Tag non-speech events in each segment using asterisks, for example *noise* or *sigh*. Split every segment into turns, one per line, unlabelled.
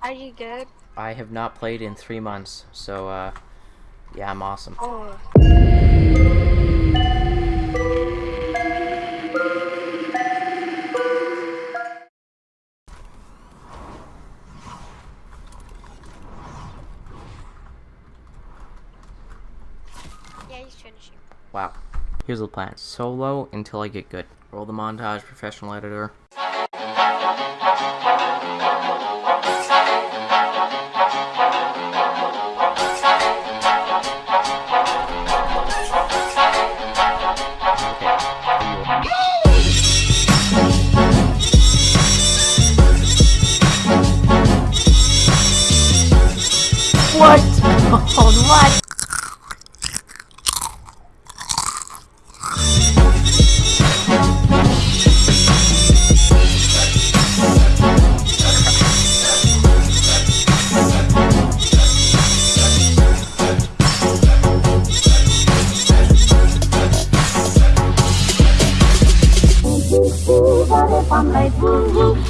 Are you good?
I have not played in three months, so uh, yeah, I'm awesome.
Oh. Yeah, he's finishing.
Wow. Here's the plan. Solo until I get good. Roll the montage, professional editor.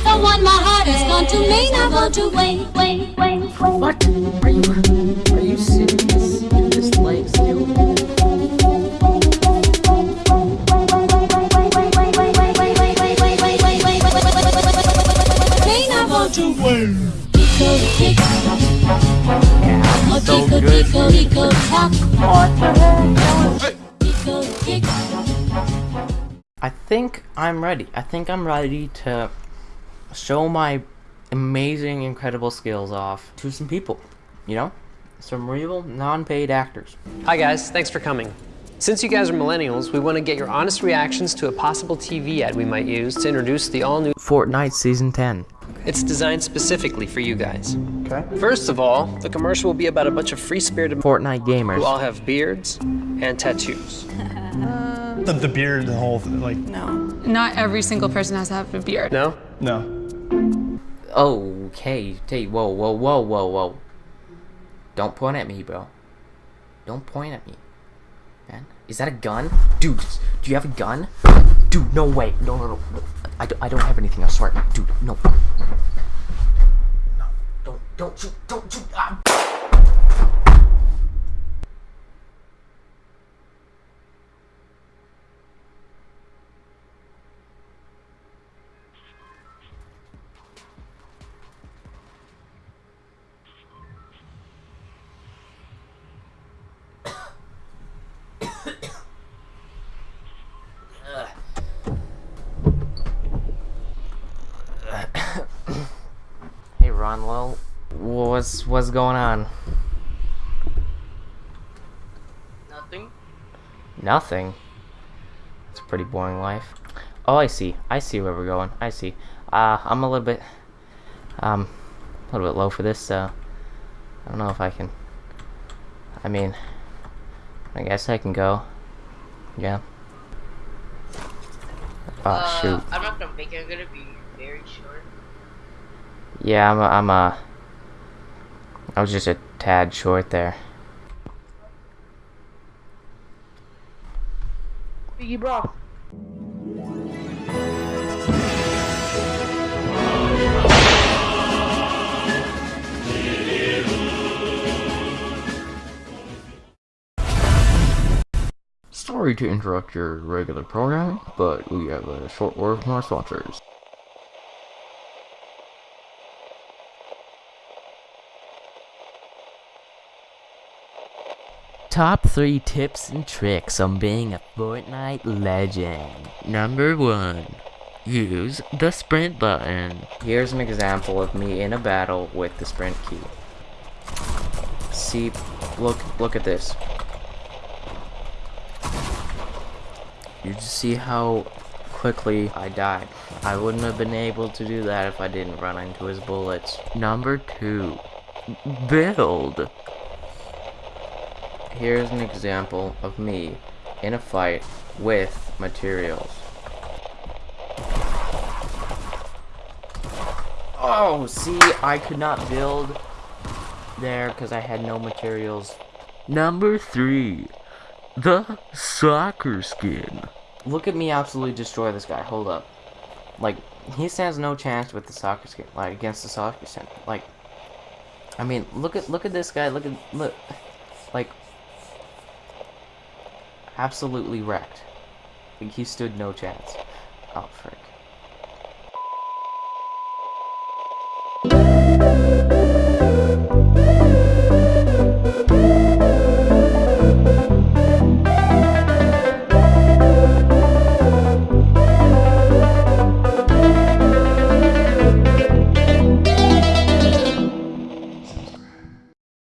One my heart has gone to me, now go to wait, wait, wait, wait.
What? Are you are you serious? Dude, this leg still.
Me now go to wait. Tickle, tick.
Yeah,
Oh,
so
tickle,
good.
tickle, tickle, tock. What the heck? Tickle, tick.
I think I'm ready. I think I'm ready to show my amazing, incredible skills off to some people. You know? Some real non-paid actors.
Hi guys, thanks for coming. Since you guys are millennials, we want to get your honest reactions to a possible TV ad we might use to introduce the all-new
Fortnite Season 10.
It's designed specifically for you guys.
Okay.
First of all, the commercial will be about a bunch of free-spirited
Fortnite gamers.
who all have beards and tattoos. *laughs*
The, the beard, the whole thing, like,
Not every single person has to have a beard.
No?
no.
Okay, whoa, whoa, whoa, whoa, whoa. Don't point at me, bro. Don't point at me. Man, is that a gun? Dude, do you have a gun? Dude, no way. No, no, no. I, don't, I don't have anything, I swear. Dude, no. No. Don't, don't shoot, don't shoot. Ah. Ronlo. What's, what's going on?
Nothing.
Nothing. It's a pretty boring life. Oh, I see. I see where we're going. I see. Uh, I'm a little bit, um, a little bit low for this, so I don't know if I can. I mean, I guess I can go. Yeah. Oh
uh,
shoot.
I'm not gonna make it. I'm gonna be very short.
Yeah, I'm. A, I'm a. I was just a tad short there.
Biggie bro.
Sorry to interrupt your regular programming, but we have a short word from our sponsors. Top 3 tips and tricks on being a Fortnite legend. Number 1. Use the sprint button. Here's an example of me in a battle with the sprint key. See, look, look at this. You just see how quickly I died. I wouldn't have been able to do that if I didn't run into his bullets. Number two, build. Here's an example of me in a fight with materials. Oh, see, I could not build there because I had no materials. Number three, the soccer skin. Look at me absolutely destroy this guy. Hold up. Like, he stands no chance with the soccer skin. Like, against the soccer skin. Like, I mean, look at look at this guy. Look at look, like absolutely wrecked. Like he stood no chance. Oh frick.